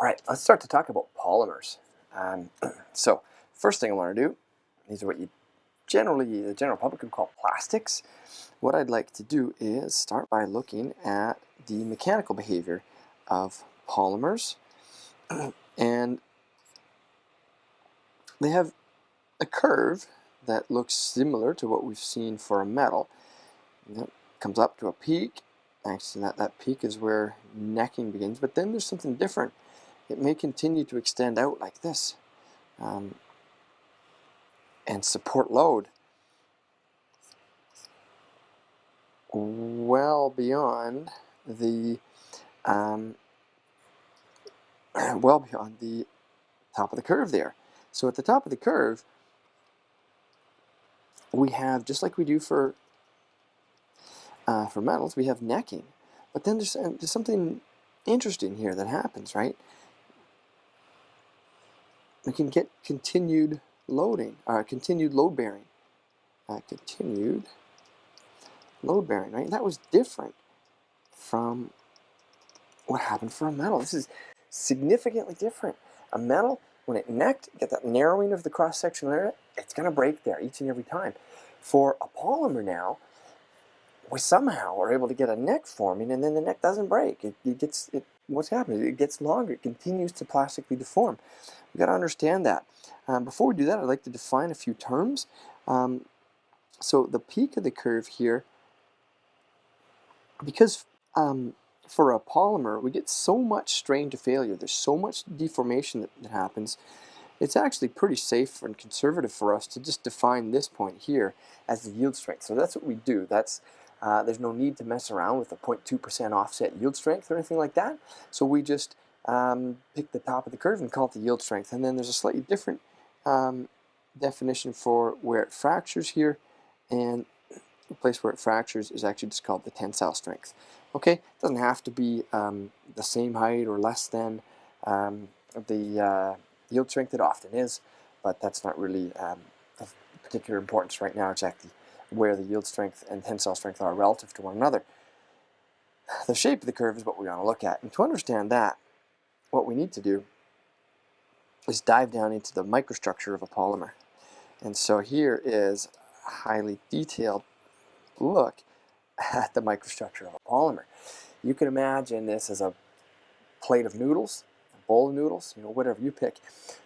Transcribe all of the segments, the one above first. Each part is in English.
All right, let's start to talk about polymers. Um, so first thing I want to do, these are what you generally, the general public would call plastics. What I'd like to do is start by looking at the mechanical behavior of polymers. and they have a curve that looks similar to what we've seen for a metal. It comes up to a peak. Actually, that, that peak is where necking begins. But then there's something different it may continue to extend out like this um, and support load well beyond the um, well beyond the top of the curve there. So at the top of the curve, we have, just like we do for uh, for metals, we have necking. But then there's, uh, there's something interesting here that happens, right? We can get continued loading, uh, continued load bearing. Uh, continued load bearing, right? That was different from what happened for a metal. This is significantly different. A metal, when it necked, get that narrowing of the cross-sectional area, it's going to break there each and every time. For a polymer now, we somehow are able to get a neck forming and then the neck doesn't break. It, it gets, it, what's happening? It gets longer. It continues to plastically deform. We've got to understand that. Um, before we do that, I'd like to define a few terms. Um, so the peak of the curve here, because um, for a polymer, we get so much strain to failure, there's so much deformation that, that happens, it's actually pretty safe and conservative for us to just define this point here as the yield strength. So that's what we do. That's uh, there's no need to mess around with a 0.2% offset yield strength or anything like that. So we just um, pick the top of the curve and call it the yield strength. And then there's a slightly different um, definition for where it fractures here. And the place where it fractures is actually just called the tensile strength. Okay, it doesn't have to be um, the same height or less than um, the uh, yield strength. It often is, but that's not really um, of particular importance right now exactly where the yield strength and tensile strength are relative to one another. The shape of the curve is what we want to look at. And to understand that, what we need to do is dive down into the microstructure of a polymer. And so here is a highly detailed look at the microstructure of a polymer. You can imagine this as a plate of noodles, a bowl of noodles, you know, whatever you pick,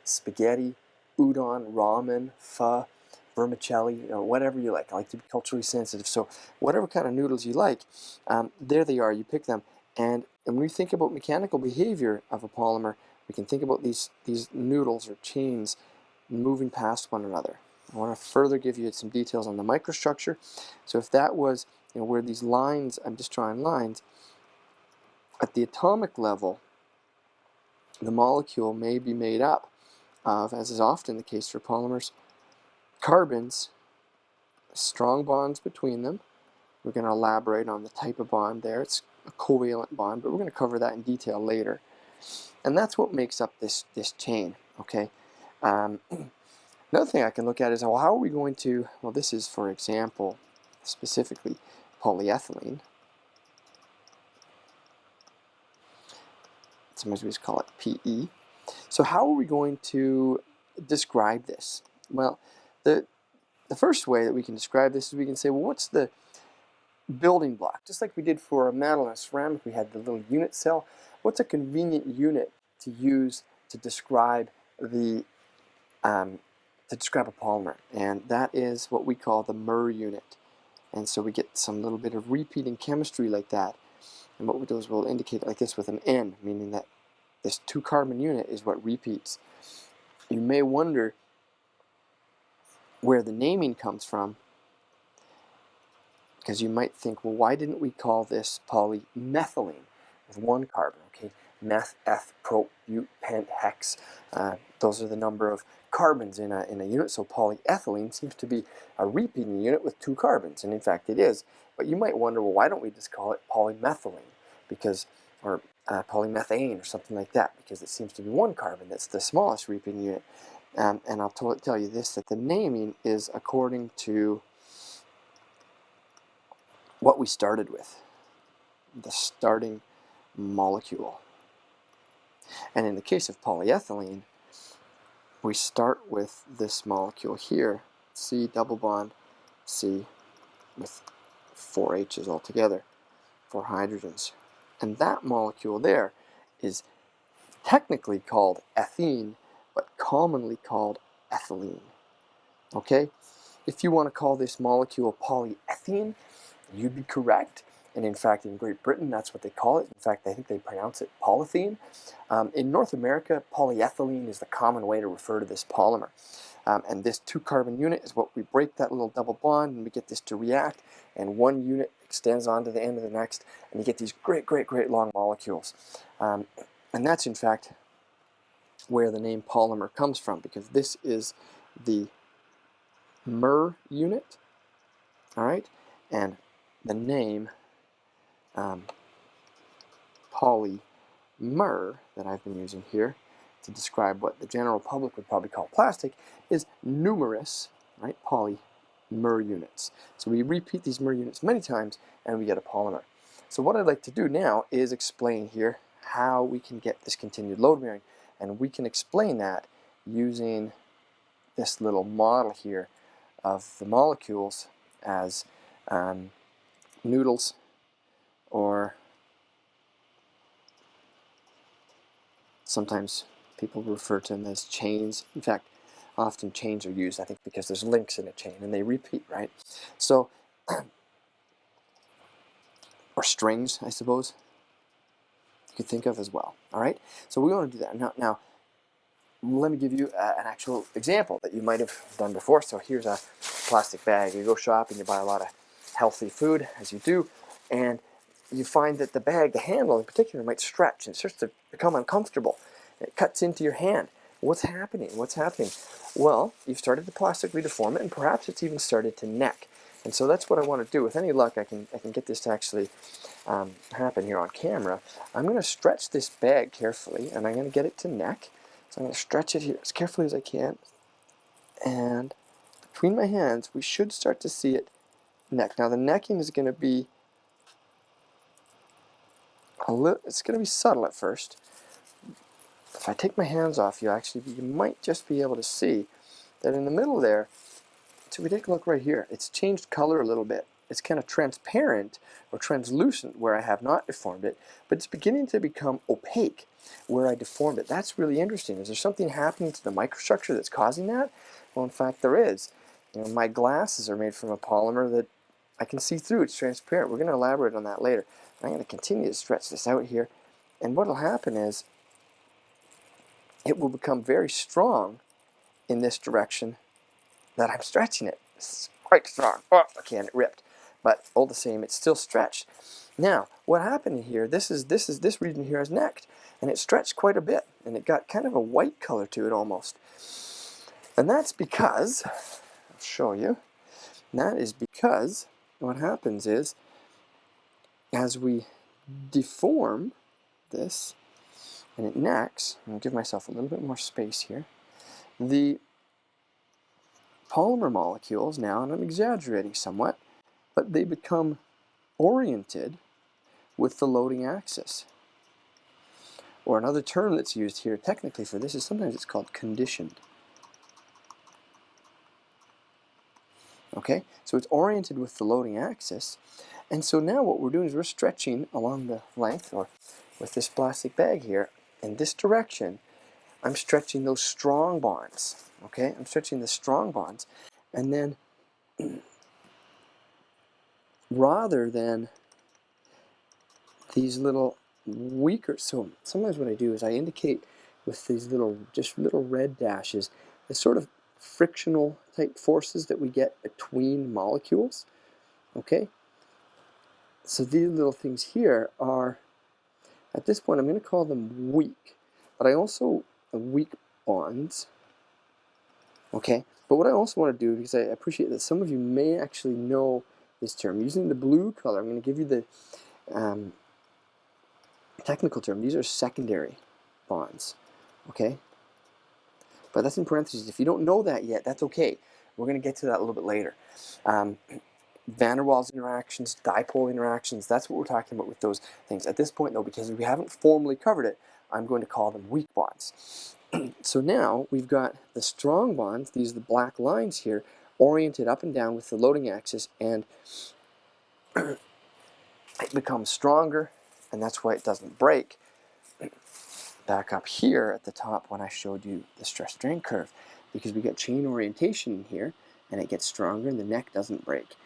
spaghetti, udon, ramen, pho, vermicelli, or whatever you like. I like to be culturally sensitive. So whatever kind of noodles you like, um, there they are. You pick them. And, and when we think about mechanical behavior of a polymer, we can think about these, these noodles or chains moving past one another. I want to further give you some details on the microstructure. So if that was you know, where these lines, I'm just drawing lines, at the atomic level, the molecule may be made up of, as is often the case for polymers, carbons, strong bonds between them. We're going to elaborate on the type of bond there. It's a covalent bond, but we're going to cover that in detail later. And that's what makes up this, this chain, okay? Um, another thing I can look at is, well, how are we going to, well, this is, for example, specifically polyethylene. Sometimes we just call it PE. So how are we going to describe this? Well, the, the first way that we can describe this is we can say, well, what's the building block? Just like we did for a metal and a ceramic, we had the little unit cell. What's a convenient unit to use to describe the um, to describe a polymer? And that is what we call the MER unit. And so we get some little bit of repeating chemistry like that. And what we do is we'll indicate like this with an N, meaning that this two carbon unit is what repeats. You may wonder where the naming comes from because you might think, well, why didn't we call this polymethylene with one carbon, okay? Meth, eth, prop, but, pent, hex. Uh, those are the number of carbons in a, in a unit, so polyethylene seems to be a repeating unit with two carbons, and in fact it is. But you might wonder, well, why don't we just call it polymethylene? Because, or uh, polymethane or something like that, because it seems to be one carbon that's the smallest repeating unit. Um, and I'll tell you this, that the naming is according to what we started with, the starting molecule. And in the case of polyethylene, we start with this molecule here, C double bond, C with four H's altogether, four hydrogens. And that molecule there is technically called ethene, commonly called ethylene. Okay? If you want to call this molecule polyethene, you'd be correct. And in fact, in Great Britain, that's what they call it. In fact, I think they pronounce it polythene. Um, in North America, polyethylene is the common way to refer to this polymer. Um, and this two carbon unit is what we break that little double bond and we get this to react and one unit extends on to the end of the next and you get these great, great, great long molecules. Um, and that's in fact where the name polymer comes from because this is the mer unit, all right, and the name um, polymer that I've been using here to describe what the general public would probably call plastic is numerous, right, polymer units. So we repeat these mer units many times and we get a polymer. So what I'd like to do now is explain here how we can get this continued load bearing and we can explain that using this little model here of the molecules as um, noodles or sometimes people refer to them as chains. In fact, often chains are used, I think, because there's links in a chain and they repeat, right? So, or strings, I suppose, you could think of as well, all right? So we want to do that. Now, now let me give you uh, an actual example that you might have done before. So here's a plastic bag. You go shopping, you buy a lot of healthy food, as you do, and you find that the bag, the handle in particular, might stretch and starts to become uncomfortable. It cuts into your hand. What's happening? What's happening? Well, you've started to plastically deform it, and perhaps it's even started to neck. And so that's what I want to do. With any luck, I can I can get this to actually um, happen here on camera. I'm going to stretch this bag carefully, and I'm going to get it to neck. So I'm going to stretch it here as carefully as I can. And between my hands, we should start to see it neck. Now the necking is going to be a little, it's going to be subtle at first. If I take my hands off, you actually, you might just be able to see that in the middle there, so we take a look right here, it's changed color a little bit. It's kind of transparent or translucent where I have not deformed it, but it's beginning to become opaque where I deformed it. That's really interesting. Is there something happening to the microstructure that's causing that? Well, in fact, there is. You know, my glasses are made from a polymer that I can see through. It's transparent. We're going to elaborate on that later. I'm going to continue to stretch this out here. And what will happen is it will become very strong in this direction that I'm stretching it. It's quite strong. Oh, okay, and it ripped. But all the same, it's still stretched. Now, what happened here, this is this is this region here is necked, and it stretched quite a bit, and it got kind of a white color to it almost. And that's because, I'll show you, that is because what happens is, as we deform this, and it necks, I'll give myself a little bit more space here, the polymer molecules now, and I'm exaggerating somewhat, but they become oriented with the loading axis. Or another term that's used here technically for this is sometimes it's called conditioned. Okay, so it's oriented with the loading axis. And so now what we're doing is we're stretching along the length or with this plastic bag here in this direction. I'm stretching those strong bonds. Okay, I'm stretching the strong bonds. And then rather than these little weaker, so sometimes what I do is I indicate with these little, just little red dashes, the sort of frictional type forces that we get between molecules, okay? So these little things here are, at this point I'm going to call them weak, but I also, uh, weak bonds, okay? But what I also want to do, because I appreciate that some of you may actually know this term. Using the blue color, I'm going to give you the um, technical term. These are secondary bonds, okay? But that's in parentheses. If you don't know that yet, that's okay. We're going to get to that a little bit later. Um, van der Waals interactions, dipole interactions, that's what we're talking about with those things. At this point, though, because we haven't formally covered it, I'm going to call them weak bonds. so now we've got the strong bonds, these are the black lines here, oriented up and down with the loading axis and it becomes stronger and that's why it doesn't break. Back up here at the top when I showed you the stress strain curve because we get chain orientation here and it gets stronger and the neck doesn't break.